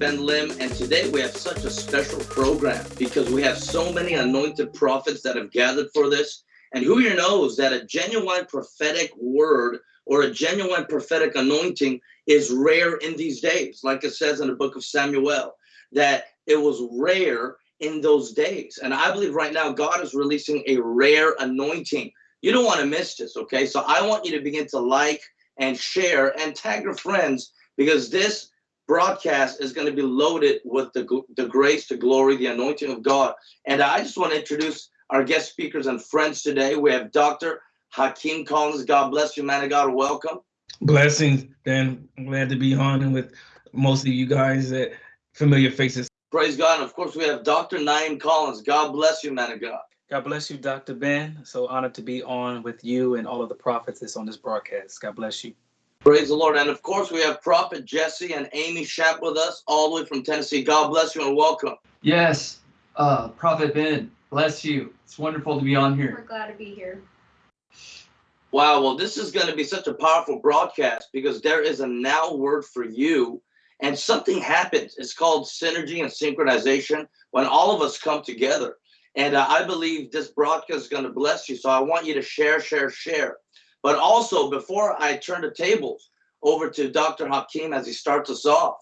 Ben Lim, and today we have such a special program because we have so many anointed prophets that have gathered for this. And who here knows that a genuine prophetic word or a genuine prophetic anointing is rare in these days, like it says in the book of Samuel, that it was rare in those days. And I believe right now God is releasing a rare anointing. You don't want to miss this, okay? So I want you to begin to like and share and tag your friends because this broadcast is going to be loaded with the, the grace, the glory, the anointing of God. And I just want to introduce our guest speakers and friends today. We have Dr. Hakeem Collins. God bless you, man of God. Welcome. Blessings, Dan. I'm glad to be on and with most of you guys that familiar faces. Praise God. And of course, we have Dr. Naim Collins. God bless you, man of God. God bless you, Dr. Ben. So honored to be on with you and all of the prophets that's on this broadcast. God bless you. Praise the Lord. And of course, we have Prophet Jesse and Amy Shamp with us, all the way from Tennessee. God bless you and welcome. Yes, uh, Prophet Ben, bless you. It's wonderful to be on here. We're glad to be here. Wow. Well, this is going to be such a powerful broadcast because there is a now word for you. And something happens. It's called synergy and synchronization when all of us come together. And uh, I believe this broadcast is going to bless you. So I want you to share, share, share. But also, before I turn the tables over to Dr. Hakeem as he starts us off,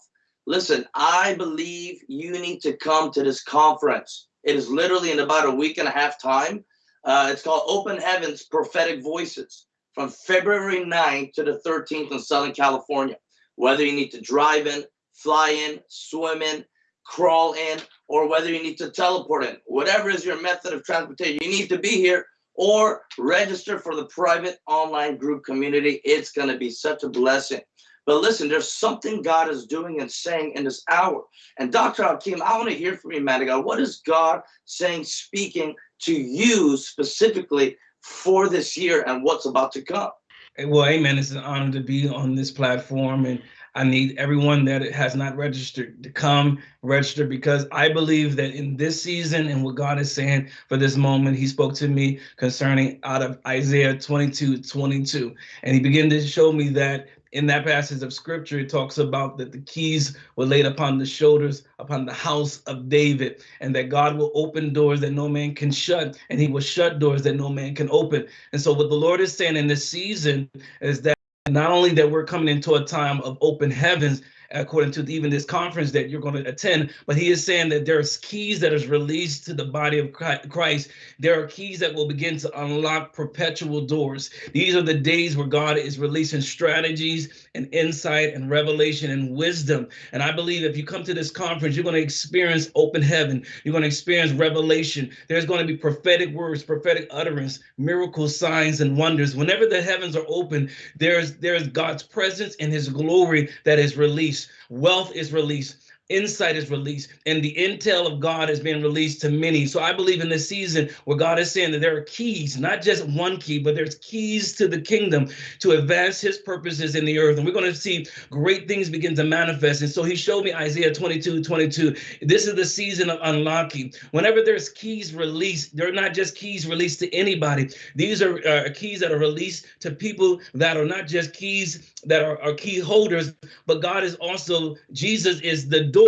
listen, I believe you need to come to this conference. It is literally in about a week and a half time. Uh, it's called Open Heavens Prophetic Voices from February 9th to the 13th in Southern California. Whether you need to drive in, fly in, swim in, crawl in, or whether you need to teleport in, whatever is your method of transportation, you need to be here or register for the private online group community. It's going to be such a blessing. But listen, there's something God is doing and saying in this hour. And Dr. Hakeem, I want to hear from you, man of God. What is God saying, speaking to you specifically for this year and what's about to come? Well, amen. It's an honor to be on this platform. And I need everyone that has not registered to come register because I believe that in this season and what God is saying for this moment, He spoke to me concerning out of Isaiah 22 22. And He began to show me that in that passage of scripture, it talks about that the keys were laid upon the shoulders, upon the house of David, and that God will open doors that no man can shut, and he will shut doors that no man can open. And so, what the Lord is saying in this season is that not only that we're coming into a time of open heavens, according to even this conference that you're going to attend. But he is saying that there's keys that is released to the body of Christ. There are keys that will begin to unlock perpetual doors. These are the days where God is releasing strategies and insight and revelation and wisdom. And I believe if you come to this conference, you're going to experience open heaven. You're going to experience revelation. There's going to be prophetic words, prophetic utterance, miracles, signs, and wonders. Whenever the heavens are open, there's there's God's presence and his glory that is released released, wealth is released, insight is released and the intel of God has been released to many. So I believe in this season where God is saying that there are keys, not just one key, but there's keys to the kingdom to advance his purposes in the earth. And we're going to see great things begin to manifest. And so he showed me Isaiah 22, 22. This is the season of unlocking. Whenever there's keys released, they're not just keys released to anybody. These are uh, keys that are released to people that are not just keys that are, are key holders, but God is also, Jesus is the door.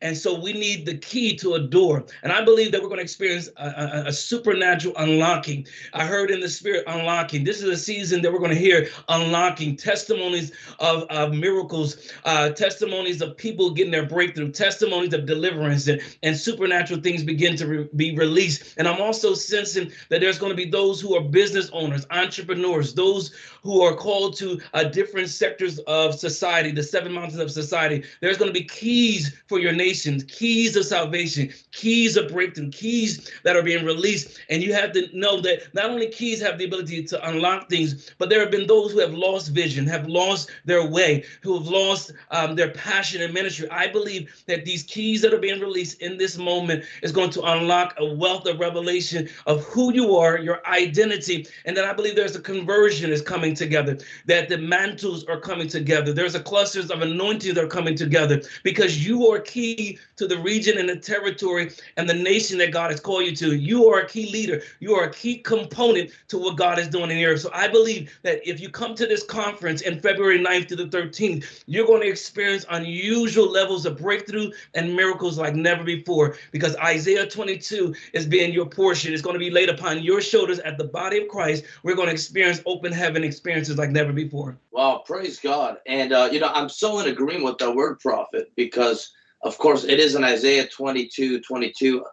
And so we need the key to a door. And I believe that we're going to experience a, a, a supernatural unlocking. I heard in the spirit unlocking. This is a season that we're going to hear unlocking testimonies of, of miracles, uh, testimonies of people getting their breakthrough, testimonies of deliverance, and, and supernatural things begin to re be released. And I'm also sensing that there's going to be those who are business owners, entrepreneurs, those who are called to different different sectors of society, the seven mountains of society. There's going to be keys for your nations, keys of salvation, keys of breakthrough, keys that are being released. And you have to know that not only keys have the ability to unlock things, but there have been those who have lost vision, have lost their way, who have lost um, their passion in ministry. I believe that these keys that are being released in this moment is going to unlock a wealth of revelation of who you are, your identity, and then I believe there's a conversion is coming together, that the mantles are coming together. There's a clusters of anointing that are coming together because you you are key to the region and the territory and the nation that God has called you to. You are a key leader. You are a key component to what God is doing in the earth. So I believe that if you come to this conference in February 9th to the 13th, you're going to experience unusual levels of breakthrough and miracles like never before because Isaiah 22 is being your portion. It's going to be laid upon your shoulders at the body of Christ. We're going to experience open heaven experiences like never before. Wow, praise God. And, uh, you know, I'm so in agreement with the word prophet because, of course, it is an Isaiah 22, 22.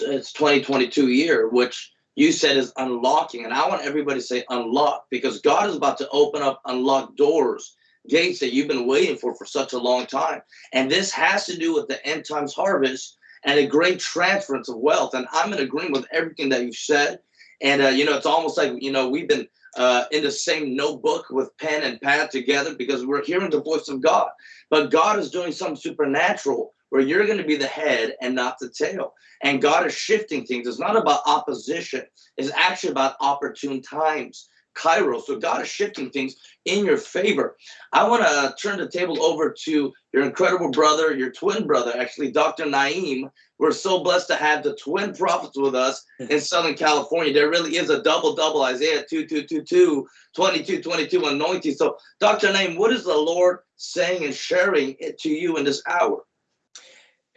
It's 2022 year, which you said is unlocking. And I want everybody to say unlock because God is about to open up unlocked doors, gates that you've been waiting for for such a long time. And this has to do with the end times harvest and a great transference of wealth. And I'm in agreement with everything that you've said. And, uh, you know, it's almost like, you know, we've been uh, in the same notebook with pen and pad together because we're hearing the voice of God. But God is doing something supernatural where you're going to be the head and not the tail. And God is shifting things. It's not about opposition. It's actually about opportune times. Kairos. So God is shifting things in your favor. I want to turn the table over to your incredible brother, your twin brother, actually, Dr. Naim. We're so blessed to have the twin prophets with us in Southern California. There really is a double double Isaiah 2, 2, 2, 2, 22, 22 anointing. So, Dr. Naim, what is the Lord saying and sharing it to you in this hour?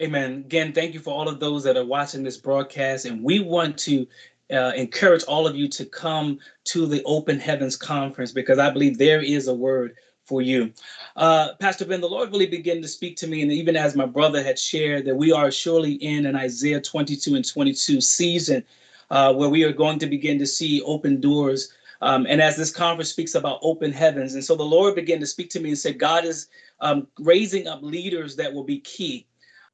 Amen. Again, thank you for all of those that are watching this broadcast. And we want to uh, encourage all of you to come to the Open Heavens Conference because I believe there is a word for you. Uh, Pastor Ben, the Lord really began to speak to me, and even as my brother had shared, that we are surely in an Isaiah 22 and 22 season uh, where we are going to begin to see open doors. Um, and as this conference speaks about open heavens, and so the Lord began to speak to me and said, God is um, raising up leaders that will be key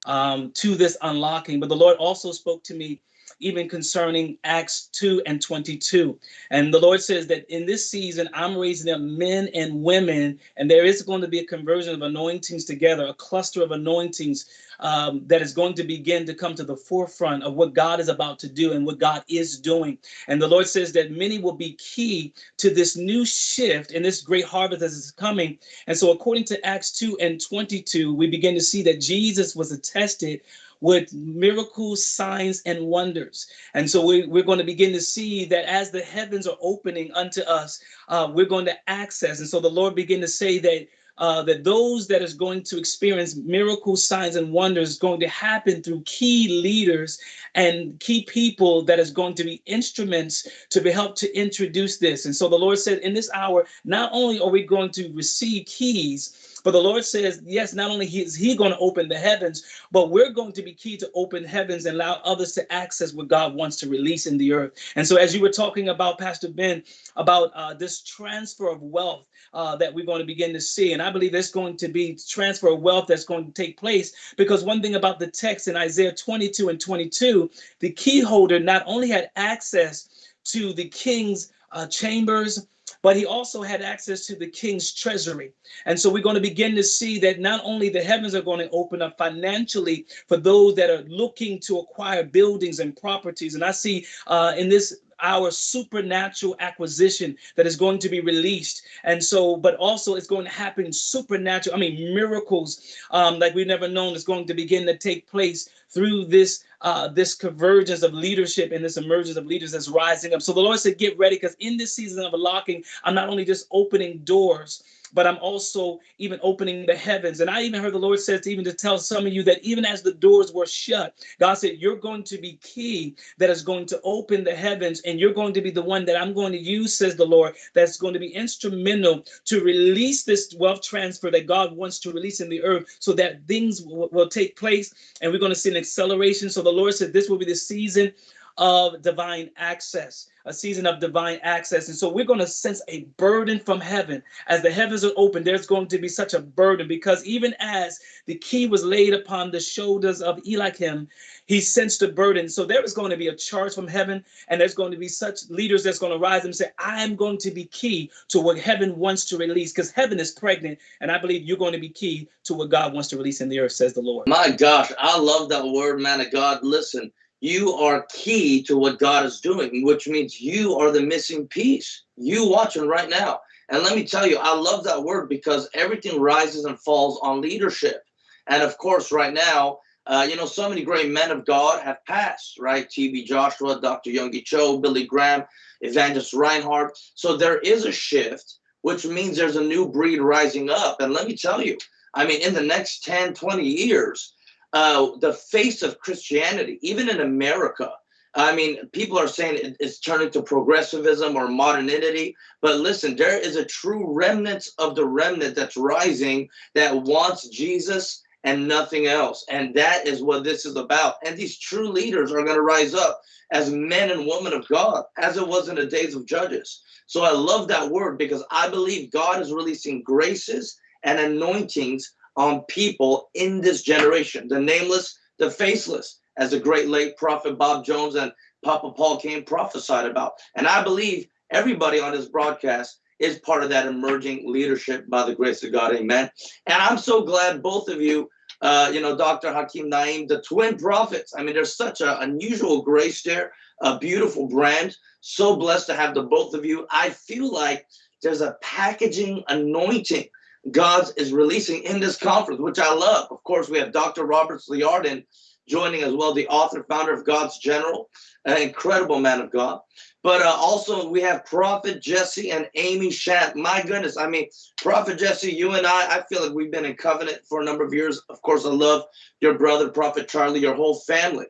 um, to this unlocking. But the Lord also spoke to me even concerning Acts 2 and 22. And the Lord says that in this season, I'm raising up men and women, and there is going to be a conversion of anointings together, a cluster of anointings um, that is going to begin to come to the forefront of what God is about to do and what God is doing. And the Lord says that many will be key to this new shift and this great harvest that is coming. And so, according to Acts 2 and 22, we begin to see that Jesus was attested with miracles, signs, and wonders. And so we, we're going to begin to see that as the heavens are opening unto us, uh, we're going to access. And so the Lord began to say that uh, that those that is going to experience miracles, signs, and wonders going to happen through key leaders and key people that is going to be instruments to be helped to introduce this. And so the Lord said, in this hour, not only are we going to receive keys, but the Lord says, yes, not only is He going to open the heavens, but we're going to be key to open heavens and allow others to access what God wants to release in the earth. And so, as you were talking about, Pastor Ben, about uh, this transfer of wealth uh, that we're going to begin to see, and I believe there's going to be transfer of wealth that's going to take place because one thing about the text in Isaiah 22 and 22, the key holder not only had access to the king's uh, chambers, but he also had access to the king's treasury. And so we're going to begin to see that not only the heavens are going to open up financially for those that are looking to acquire buildings and properties. And I see uh, in this our supernatural acquisition that is going to be released. And so, but also it's going to happen supernatural. I mean, miracles um, like we've never known is going to begin to take place through this uh, this convergence of leadership and this emergence of leaders that's rising up. So the Lord said, get ready because in this season of unlocking, I'm not only just opening doors, but I'm also even opening the heavens. And I even heard the Lord says even to tell some of you that even as the doors were shut, God said, You're going to be key that is going to open the heavens, and you're going to be the one that I'm going to use, says the Lord, that's going to be instrumental to release this wealth transfer that God wants to release in the earth so that things will, will take place and we're going to see an acceleration. So the Lord said, This will be the season of divine access, a season of divine access. And so we're going to sense a burden from heaven. As the heavens are open, there's going to be such a burden because even as the key was laid upon the shoulders of Eliakim, he sensed a burden. So there is going to be a charge from heaven, and there's going to be such leaders that's going to rise and say, I am going to be key to what heaven wants to release because heaven is pregnant. And I believe you're going to be key to what God wants to release in the earth, says the Lord. My gosh, I love that word, man of God. Listen, you are key to what God is doing, which means you are the missing piece. You watching right now. And let me tell you, I love that word because everything rises and falls on leadership. And of course, right now, uh, you know, so many great men of God have passed, right? T.B. Joshua, Dr. Yonggi Cho, Billy Graham, Evangelist Reinhard. So there is a shift, which means there's a new breed rising up. And let me tell you, I mean, in the next 10, 20 years, uh, the face of Christianity, even in America, I mean, people are saying it's turning to progressivism or modernity, but listen, there is a true remnant of the remnant that's rising that wants Jesus and nothing else. And that is what this is about. And these true leaders are going to rise up as men and women of God, as it was in the days of Judges. So I love that word because I believe God is releasing graces and anointings on people in this generation the nameless, the faceless as the great late prophet Bob Jones and Papa Paul Cain prophesied about. And I believe everybody on this broadcast is part of that emerging leadership by the grace of God. Amen. And I'm so glad both of you, uh, you know, Dr. Hakeem Naim, the twin prophets. I mean, there's such an unusual grace there, a beautiful brand. So blessed to have the both of you. I feel like there's a packaging anointing God is releasing in this conference, which I love. Of course, we have Dr. Roberts Liardon joining as well, the author, founder of God's General, an incredible man of God. But uh, also we have Prophet Jesse and Amy Shamp. My goodness, I mean, Prophet Jesse, you and I, I feel like we've been in covenant for a number of years. Of course, I love your brother, Prophet Charlie, your whole family.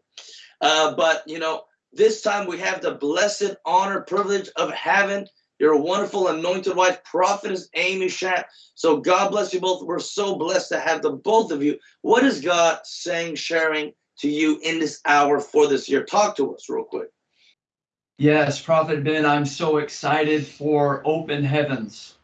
Uh, but, you know, this time we have the blessed honor, privilege of having your wonderful anointed wife, Prophetess Amy Shamp. So God bless you both. We're so blessed to have the both of you. What is God saying, sharing, to you in this hour for this year. Talk to us real quick. Yes, Prophet Ben, I'm so excited for Open Heavens.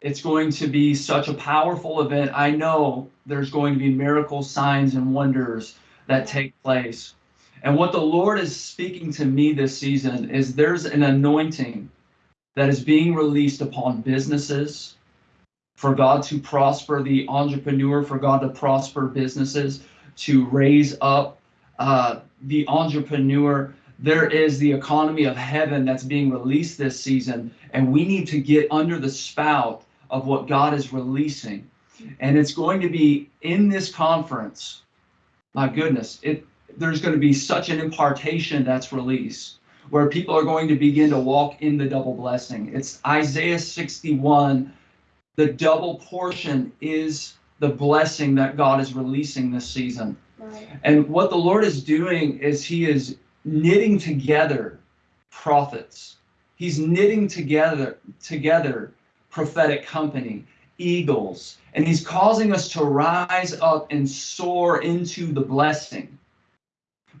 It's going to be such a powerful event. I know there's going to be miracles, signs, and wonders that take place. And what the Lord is speaking to me this season is there's an anointing that is being released upon businesses for God to prosper the entrepreneur, for God to prosper businesses, to raise up uh, the entrepreneur. There is the economy of heaven that's being released this season, and we need to get under the spout of what God is releasing. And it's going to be in this conference. My goodness, it there's going to be such an impartation that's released where people are going to begin to walk in the double blessing. It's Isaiah 61. The double portion is the blessing that God is releasing this season. Right. And what the Lord is doing is He is knitting together prophets. He's knitting together together prophetic company, eagles, and He's causing us to rise up and soar into the blessing.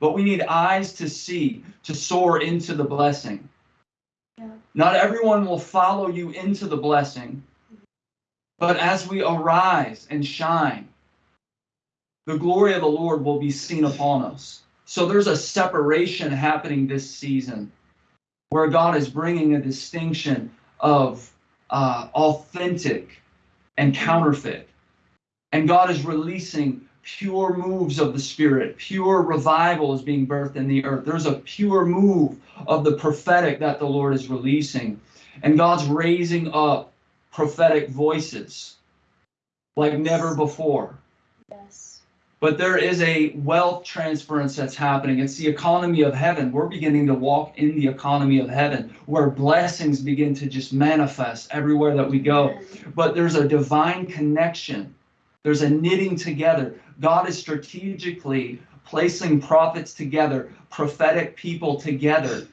But we need eyes to see, to soar into the blessing. Yeah. Not everyone will follow you into the blessing, but as we arise and shine, the glory of the Lord will be seen upon us. So there's a separation happening this season where God is bringing a distinction of uh, authentic and counterfeit. And God is releasing pure moves of the Spirit. Pure revival is being birthed in the earth. There's a pure move of the prophetic that the Lord is releasing. And God's raising up prophetic voices like never before. Yes. But there is a wealth transference that's happening. It's the economy of heaven. We're beginning to walk in the economy of heaven where blessings begin to just manifest everywhere that we go. But there's a divine connection, there's a knitting together. God is strategically placing prophets together, prophetic people together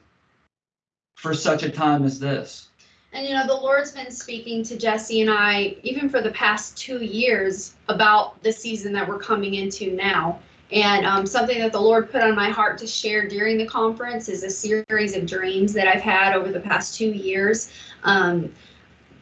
for such a time as this. And you know, the Lord's been speaking to Jesse and I, even for the past two years, about the season that we're coming into now. And um, something that the Lord put on my heart to share during the conference is a series of dreams that I've had over the past two years. Um,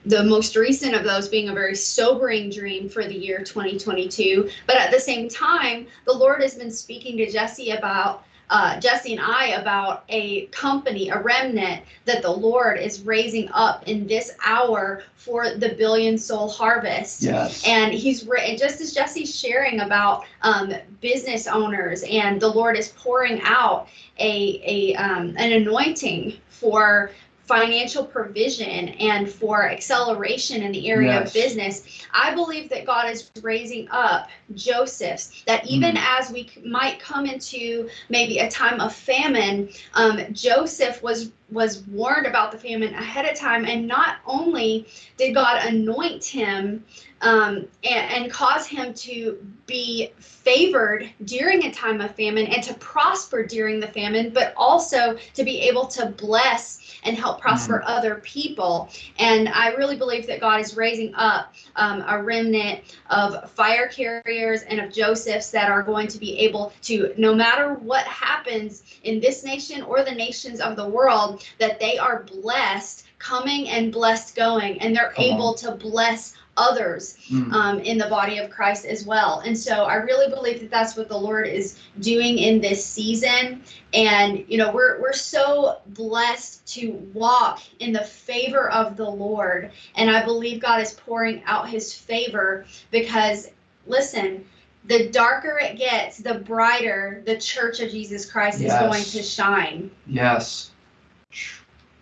the most recent of those being a very sobering dream for the year 2022. But at the same time, the Lord has been speaking to Jesse about uh, Jesse and I about a company, a remnant that the Lord is raising up in this hour for the billion soul harvest. Yes. And he's written, just as Jesse's sharing about um, business owners, and the Lord is pouring out a, a um, an anointing for financial provision and for acceleration in the area Yes. of business. I believe that God is raising up Josephs, that even Mm. as we might come into maybe a time of famine, um, Joseph was was warned about the famine ahead of time, and not only did God anoint him um, and, and cause him to be favored during a time of famine and to prosper during the famine, but also to be able to bless and help prosper other people. And I really believe that God is raising up um, a remnant of fire carriers and of Josephs that are going to be able to, no matter what happens in this nation or the nations of the world, that they are blessed coming and blessed going, and they're Come on. able to bless others Mm. um, in the body of Christ as well. And so I really believe that that's what the Lord is doing in this season. And you know, we're we're so blessed to walk in the favor of the Lord, and I believe God is pouring out His favor because, listen. The darker it gets, the brighter the church of Jesus Christ Yes. is going to shine. Yes.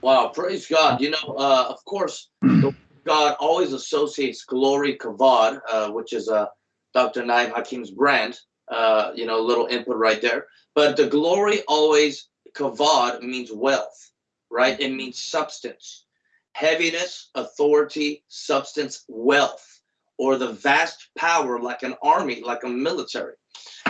Wow, praise God. You know, uh, of course, God always associates glory kavod, uh, which is uh, Dr. Naim Hakeem's brand. Uh, you know, a little input right there. But the glory always kavod means wealth, right? It means substance, heaviness, authority, substance, wealth, or the vast power like an army, like a military.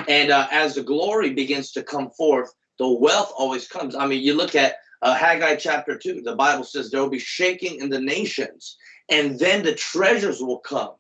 And uh, as the glory begins to come forth, the wealth always comes. I mean, you look at uh, Haggai chapter 2, the Bible says there will be shaking in the nations, and then the treasures will come.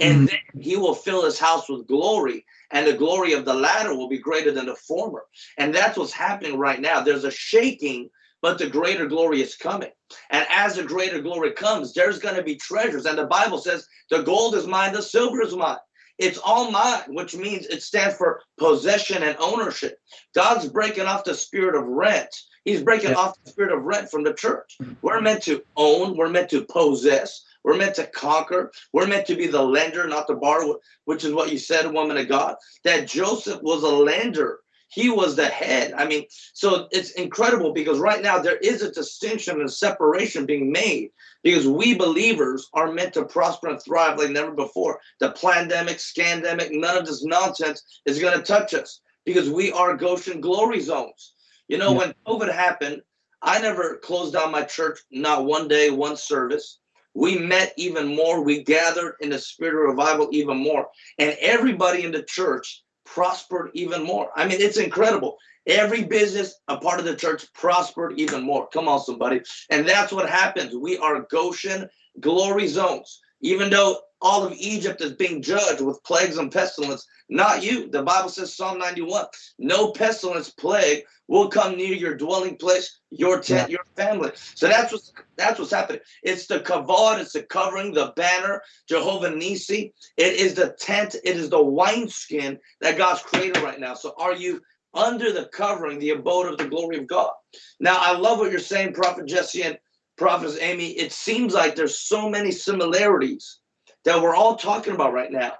And then he will fill his house with glory, and the glory of the latter will be greater than the former. And that's what's happening right now. There's a shaking, but the greater glory is coming. And as the greater glory comes, there's going to be treasures. And the Bible says, the gold is mine, the silver is mine. It's all mine, which means it stands for possession and ownership. God's breaking off the spirit of rent. He's breaking Yeah. off the spirit of rent from the church. Mm-hmm. We're meant to own, we're meant to possess, we're meant to conquer, we're meant to be the lender, not the borrower, which is what you said, woman of God, that Joseph was a lender. He was the head. I mean, so it's incredible because right now there is a distinction and separation being made because we believers are meant to prosper and thrive like never before. The pandemic, scandemic, none of this nonsense is going to touch us because we are Goshen glory zones. You know, Yeah. when COVID happened, I never closed down my church, not one day, one service. We met even more. We gathered in the spirit of revival even more. And everybody in the church prospered even more. I mean, it's incredible. Every business, a part of the church, prospered even more. Come on, somebody. And that's what happens. We are Goshen glory zones. Even though all of Egypt is being judged with plagues and pestilence, not you. The Bible says, Psalm 91, no pestilence, plague will come near your dwelling place, your tent, your family. So that's what's that's what's happening. It's the kavod, it's the covering, the banner, Jehovah Nissi. It is the tent, it is the wineskin that God's created right now. So are you under the covering, the abode of the glory of God? Now I love what you're saying, Prophet Jesse and Prophet Amy. It seems like there's so many similarities that we're all talking about right now.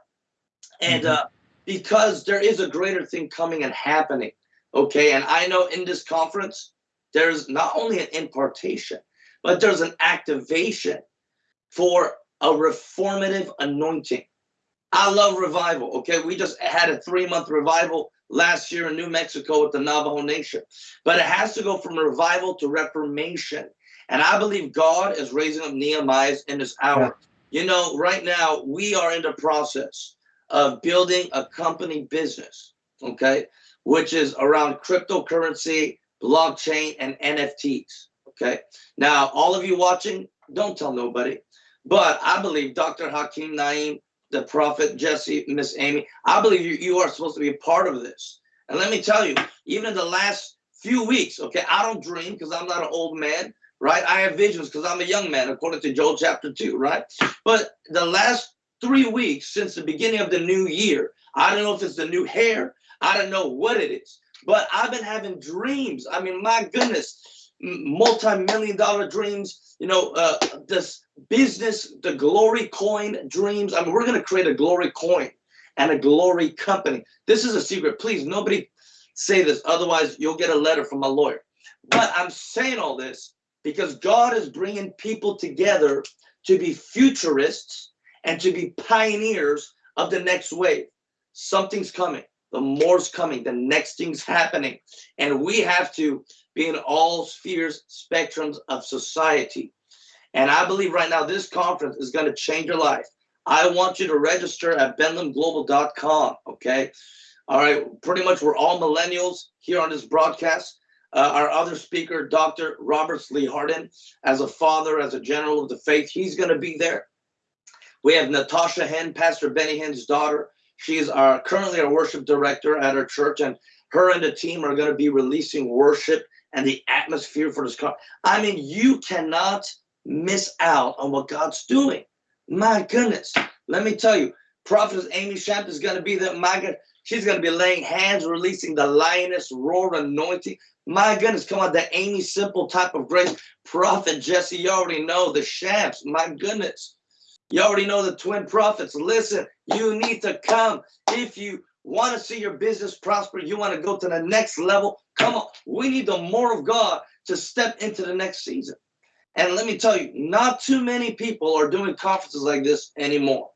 And uh, because there is a greater thing coming and happening. Okay. And I know in this conference, there's not only an impartation, but there's an activation for a reformative anointing. I love revival. Okay. We just had a three month revival last year in New Mexico with the Navajo Nation, but it has to go from revival to reformation. And I believe God is raising up Nehemiahs in this hour. You know, right now we are in the process of building a company business, okay, which is around cryptocurrency, blockchain, and NFTs. Okay. Now, all of you watching, don't tell nobody. But I believe Dr. Hakeem Naim, the prophet Jesse, Miss Amy, I believe you, you are supposed to be a part of this. And let me tell you, even in the last few weeks, okay, I don't dream because I'm not an old man, right? I have visions because I'm a young man, according to Joel chapter 2, right? But the last three weeks since the beginning of the new year, I don't know if it's the new hair, I don't know what it is, but I've been having dreams. I mean, my goodness, multi-million dollar dreams, you know, uh, this business, the glory coin dreams. I mean, we're going to create a glory coin and a glory company. This is a secret. Please, nobody say this. Otherwise, you'll get a letter from a lawyer. But I'm saying all this because God is bringing people together to be futurists and to be pioneers of the next wave. Something's coming. The more's coming. The next thing's happening. And we have to be in all spheres, spectrums of society. And I believe right now this conference is going to change your life. I want you to register at benlamglobal.com. Okay. All right. Pretty much we're all millennials here on this broadcast. Uh, our other speaker, Dr. Roberts Liardon, as a father, as a general of the faith, he's going to be there. We have Natasha Hinn, Pastor Benny Hinn's daughter. She is our currently our worship director at our church, and her and the team are going to be releasing worship and the atmosphere for this car. I mean, you cannot miss out on what God's doing. My goodness, let me tell you, Prophetess Amy Shamp is going to be there. My God, she's going to be laying hands, releasing the lioness roar anointing. My goodness, come on, the Aimee Semple type of grace. Prophet Jesse, you already know the Shamps. My goodness, you already know the twin prophets. Listen, you need to come if you want to see your business prosper. You want to go to the next level. Come on, we need the more of God to step into the next season. And let me tell you, not too many people are doing conferences like this anymore.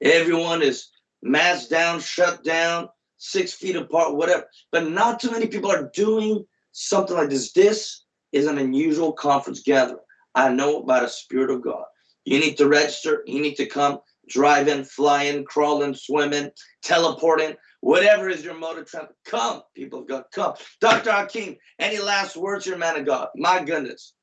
Everyone is masked down, shut down, six feet apart, whatever. But not too many people are doing something like this. This is an unusual conference gathering. I know by the Spirit of God. You need to register. You need to come, driving, flying, crawling, swimming, teleporting, whatever is your mode of transport. Come, people of God, come. Dr. Hakeem, any last words, your man of God? My goodness.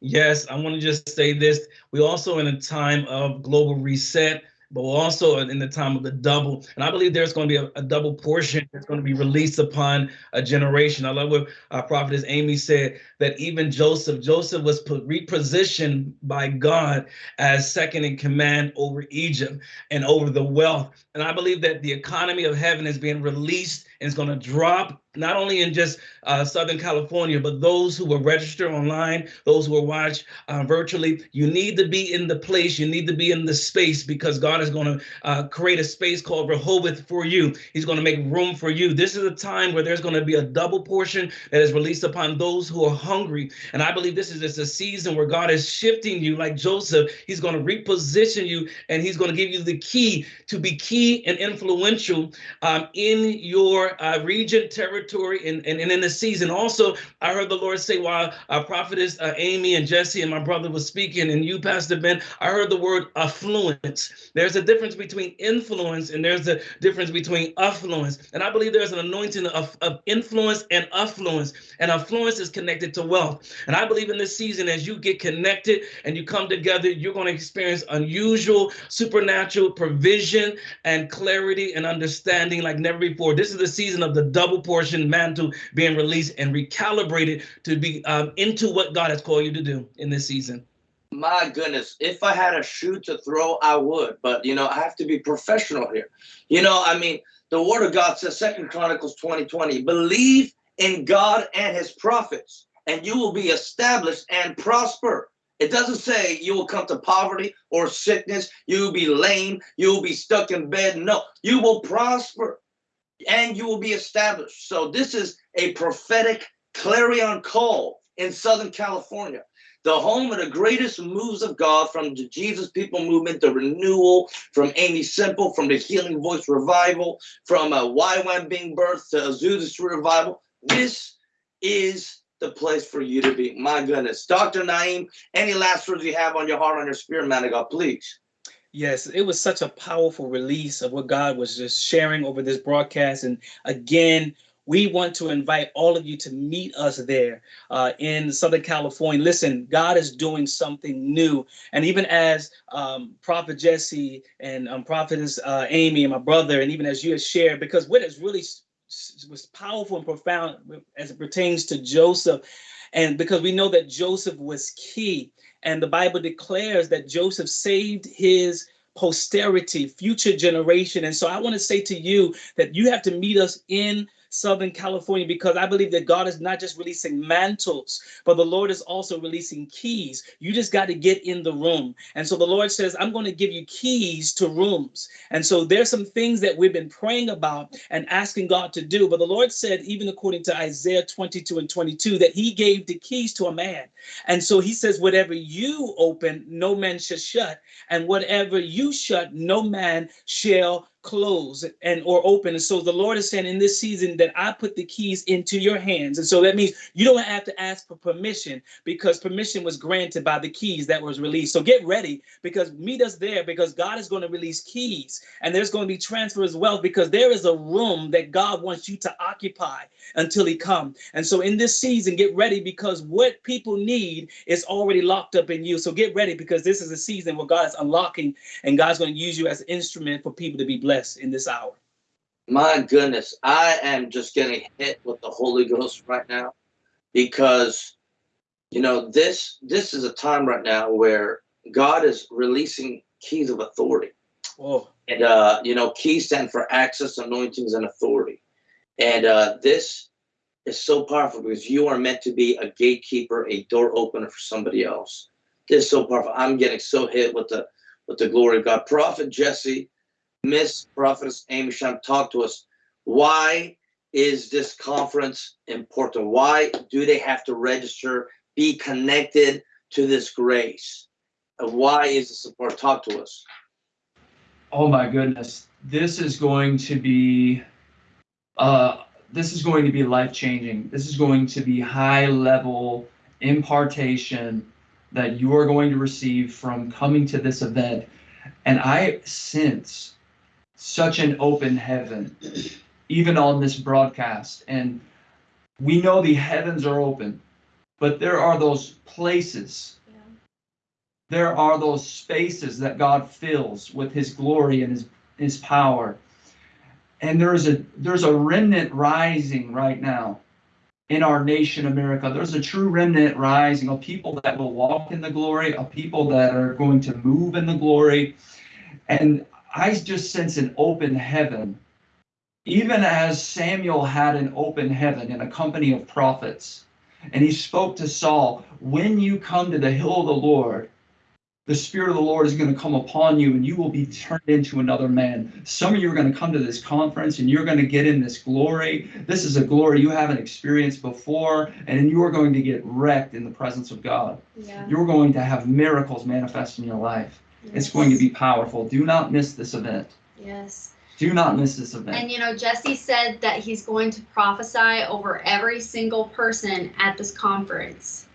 Yes, I want to just say this. We also in a time of global reset, but we're also in the time of the double. And I believe there's going to be a, a double portion that's going to be released upon a generation. I love what our prophetess Amy said that even Joseph, Joseph was put, repositioned by God as second in command over Egypt and over the wealth. And I believe that the economy of heaven is being released it's going to drop not only in just uh, Southern California, but those who will register online, those who will watch uh, virtually, you need to be in the place, you need to be in the space because God is going to uh, create a space called Rehoboth for you. He's going to make room for you. This is a time where there's going to be a double portion that is released upon those who are hungry. And I believe this is just a season where God is shifting you like Joseph. He's going to reposition you and he's going to give you the key to be key and influential um, in your uh, region, territory, and, and, and in the season. Also, I heard the Lord say while our prophetess uh, Amy and Jesse and my brother was speaking, and you, Pastor Ben, I heard the word affluence. There's a difference between influence and there's a difference between affluence. And I believe there's an anointing of, of influence and affluence. And affluence is connected to wealth. And I believe in this season, as you get connected and you come together, you're going to experience unusual, supernatural provision and clarity and understanding like never before. This is the season of the double portion mantle being released and recalibrated to be um, into what God has called you to do in this season. My goodness, if I had a shoe to throw, I would. But you know, I have to be professional here. You know, I mean, the word of God says, Second Chronicles 20, 20, believe in God and his prophets, and you will be established and prosper. It doesn't say you will come to poverty or sickness, you will be lame, you will be stuck in bed. No, you will prosper and you will be established. So this is a prophetic clarion call in Southern California, the home of the greatest moves of God from the Jesus People Movement, the renewal, from Aimee Semple, from the Healing Voice Revival, from uh, a YWAM being birthed to Azusa Street Revival. This is the place for you to be. My goodness. Dr. Naim, any last words you have on your heart, on your spirit, man of God, please. Yes, it was such a powerful release of what God was just sharing over this broadcast. And again, we want to invite all of you to meet us there uh, in Southern California. Listen, God is doing something new. And even as um, Prophet Jesse and um, Prophetess uh, Amy and my brother, and even as you have shared, because what is really was powerful and profound as it pertains to Joseph, and because we know that Joseph was key and the Bible declares that Joseph saved his posterity, future generation. And so I want to say to you that you have to meet us in Southern California because I believe that God is not just releasing mantles, but the Lord is also releasing keys. You just got to get in the room. And so the Lord says, I'm going to give you keys to rooms. And so there's some things that we've been praying about and asking God to do. But the Lord said, even according to Isaiah 22 and 22, that He gave the keys to a man. And so He says, whatever you open, no man shall shut. And whatever you shut, no man shall close and or open. And so the Lord is saying in this season that I put the keys into your hands. And so that means you don't have to ask for permission because permission was granted by the keys that was released. So get ready because meet us there because God is going to release keys and there's going to be transfers of wealth because there is a room that God wants you to occupy until he come. And so in this season, get ready because what people need is already locked up in you. So get ready because this is a season where God is unlocking and God's going to use you as an instrument for people to be blessed in this hour. My goodness, I am just getting hit with the Holy Ghost right now because you know this this is a time right now where God is releasing keys of authority. Whoa. And uh, you know, keys stand for access, anointings, and authority. And uh, this is so powerful because you are meant to be a gatekeeper, a door opener for somebody else. This is so powerful. I'm getting so hit with the with the glory of God. Prophet Jesse, Miss Prophetess Amy talk to us. Why is this conference important? Why do they have to register, be connected to this grace? Why is this important? Talk to us. Oh my goodness. This is going to be uh this is going to be life changing. This is going to be high level impartation that you are going to receive from coming to this event. And I sense such an open heaven, even on this broadcast. And we know the heavens are open, but there are those places there are those spaces that God fills with his glory and his his power. And there's a there's a remnant rising right now in our nation America. There's a true remnant rising of people that will walk in the glory, of people that are going to move in the glory. And I just sense an open heaven. Even as Samuel had an open heaven in a company of prophets, and he spoke to Saul, when you come to the hill of the Lord, the Spirit of the Lord is going to come upon you and you will be turned into another man. Some of you are going to come to this conference and you're going to get in this glory. This is a glory you haven't experienced before, and you are going to get wrecked in the presence of God. Yeah. You're going to have miracles manifest in your life. It's going to be powerful. Do not miss this event. Yes. Do not miss this event. And you know, Jesse said that he's going to prophesy over every single person at this conference.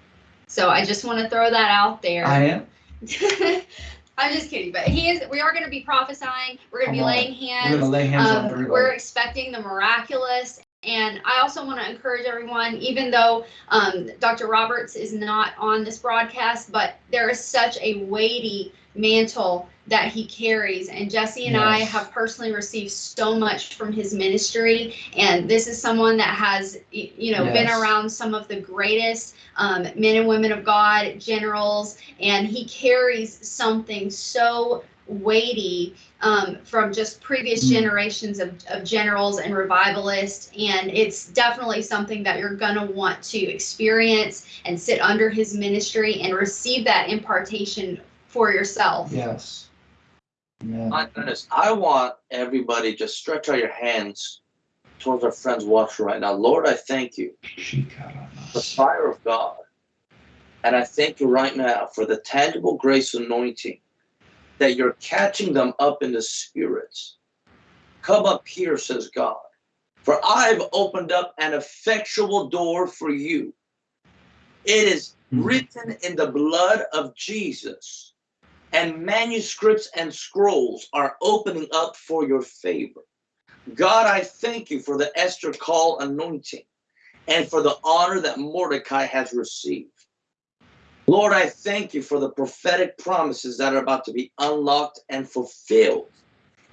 So I just want to throw that out there. I am. I'm just kidding, but he is. We are going to be prophesying. We're going to be on. laying We're hands. going to lay hands on Um, everybody. we're expecting the miraculous. And I also want to encourage everyone, even though um, Dr. Roberts is not on this broadcast, but there is such a weighty mantle that he carries. And Jesse and I have personally received so much from his ministry. And this is someone that has, you know, been around some of the greatest um, men and women of God, generals, and he carries something so weighty um, from just previous Mm. generations of, of generals and revivalists. And it's definitely something that you're going to want to experience and sit under his ministry and receive that impartation for yourself. Yes. Yeah. My goodness, I want everybody just stretch out your hands towards our friends watching right now. Lord, I thank you the fire of God. And I thank you right now for the tangible grace anointing that you're catching them up in the spirits. Come up here, says God, for I've opened up an effectual door for you. It is Mhm. written in the blood of Jesus, and manuscripts and scrolls are opening up for your favor. God, I thank you for the Esther call anointing and for the honor that Mordecai has received. Lord, I thank you for the prophetic promises that are about to be unlocked and fulfilled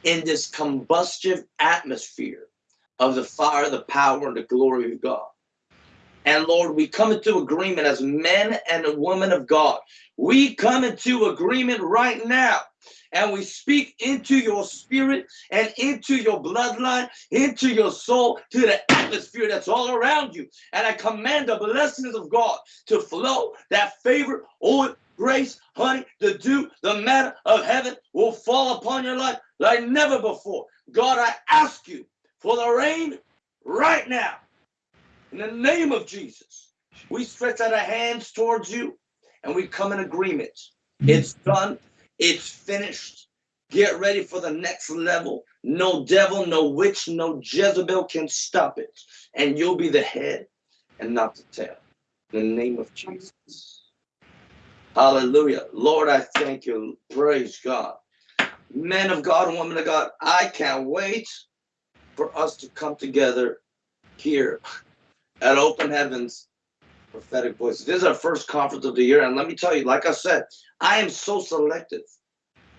in this combustive atmosphere of the fire, the power, and the glory of God. And Lord, we come into agreement as men and women of God. We come into agreement right now and we speak into your spirit and into your bloodline, into your soul, to the atmosphere that's all around you. And I command the blessings of God to flow, that favor, oil, grace, honey, the dew, the manna of heaven will fall upon your life like never before. God, I ask you for the rain right now. In the name of Jesus, we stretch out our hands towards you and we come in agreement. Mm-hmm. It's done. It's finished. Get ready for the next level. No devil, no witch, no Jezebel can stop it. And you'll be the head and not the tail. In the name of Jesus. Hallelujah. Lord, I thank you. Praise God. Men of God, and women of God, I can't wait for us to come together here at Open Heavens Prophetic Voices. This is our first conference of the year. And let me tell you, like I said, I am so selective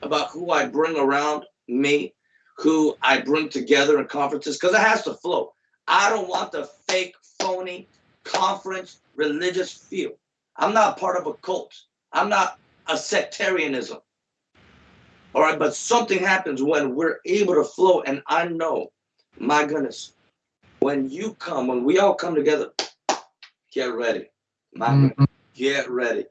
about who I bring around me, who I bring together in conferences, because it has to flow. I don't want the fake, phony conference religious feel. I'm not part of a cult. I'm not a sectarianism. All right, but something happens when we're able to flow. And I know, my goodness, when you come, when we all come together, get ready. My Mhm. get ready.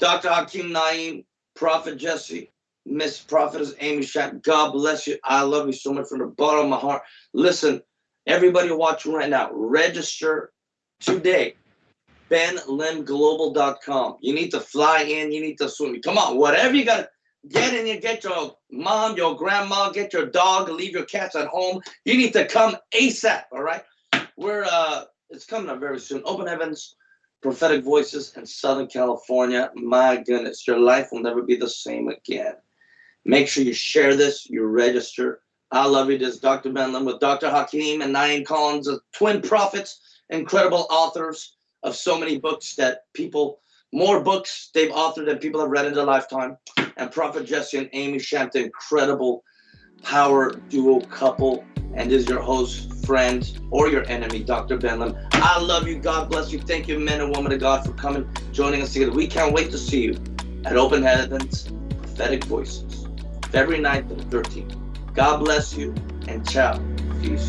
Dr. Hakeem Naim, Prophet Jesse, Miss Prophetess Amy Shamp, God bless you. I love you so much from the bottom of my heart. Listen, everybody watching right now, register today. BenLimGlobal.com. You need to fly in, you need to swim. Come on, whatever you got, get in here, get your mom, your grandma, get your dog, leave your cats at home. You need to come ASAP, all right? We're uh it's coming up very soon. Open Heavens, Prophetic Voices in Southern California. My goodness, your life will never be the same again. Make sure you share this, you register. I love you. This is Dr. Ben Lim with Dr. Hakeem and Naim Collins, twin prophets, incredible authors of so many books that people, more books they've authored than people have read in their lifetime. And Prophet Jesse and Amy Shamp, the incredible power duo couple. And this is your host, friend, or your enemy, Dr. Ben Lim. I love you. God bless you. Thank you, men and women of God, for coming, joining us together. We can't wait to see you at Open Heavens Prophetic Voices, February 9th and 13th. God bless you and ciao. Peace.